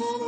And